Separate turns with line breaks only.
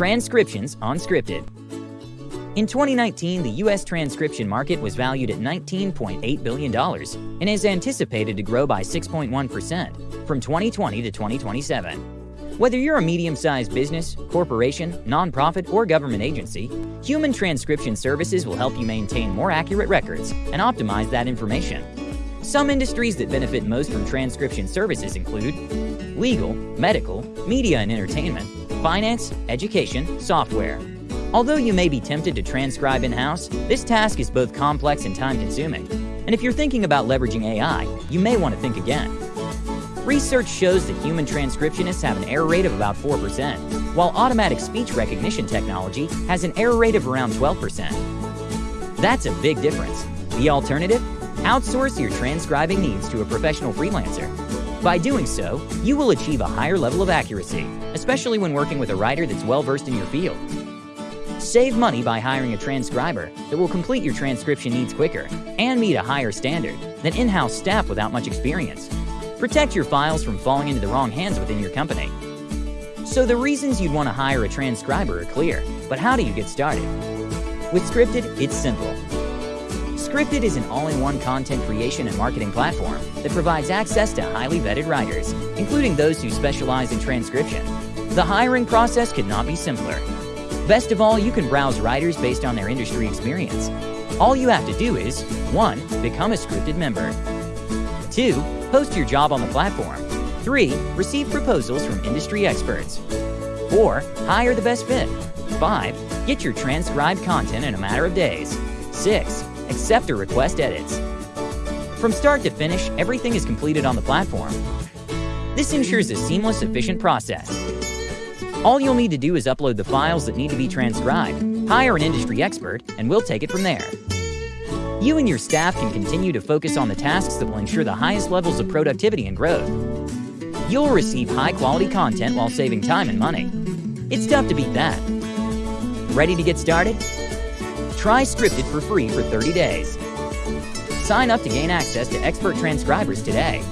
Transcriptions on Scripted. In 2019, the U.S. transcription market was valued at $19.8 billion and is anticipated to grow by 6.1% from 2020 to 2027. Whether you're a medium-sized business, corporation, nonprofit, or government agency, Human Transcription Services will help you maintain more accurate records and optimize that information. Some industries that benefit most from transcription services include legal, medical, media and entertainment, finance, education, software. Although you may be tempted to transcribe in-house, this task is both complex and time-consuming. And if you're thinking about leveraging AI, you may want to think again. Research shows that human transcriptionists have an error rate of about 4%, while automatic speech recognition technology has an error rate of around 12%. That's a big difference. The alternative? Outsource your transcribing needs to a professional freelancer. By doing so, you will achieve a higher level of accuracy, especially when working with a writer that's well-versed in your field. Save money by hiring a transcriber that will complete your transcription needs quicker and meet a higher standard than in-house staff without much experience. Protect your files from falling into the wrong hands within your company. So the reasons you'd want to hire a transcriber are clear, but how do you get started? With Scripted, it's simple. Scripted is an all-in-one content creation and marketing platform that provides access to highly vetted writers, including those who specialize in transcription. The hiring process could not be simpler. Best of all, you can browse writers based on their industry experience. All you have to do is 1. Become a scripted member. 2. Post your job on the platform. 3. Receive proposals from industry experts. 4. Hire the best fit. 5. Get your transcribed content in a matter of days. 6. Accept or request edits. From start to finish, everything is completed on the platform. This ensures a seamless, efficient process. All you'll need to do is upload the files that need to be transcribed, hire an industry expert, and we'll take it from there. You and your staff can continue to focus on the tasks that will ensure the highest levels of productivity and growth. You'll receive high-quality content while saving time and money. It's tough to beat that. Ready to get started? Try Scripted for free for 30 days. Sign up to gain access to expert transcribers today